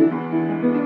Música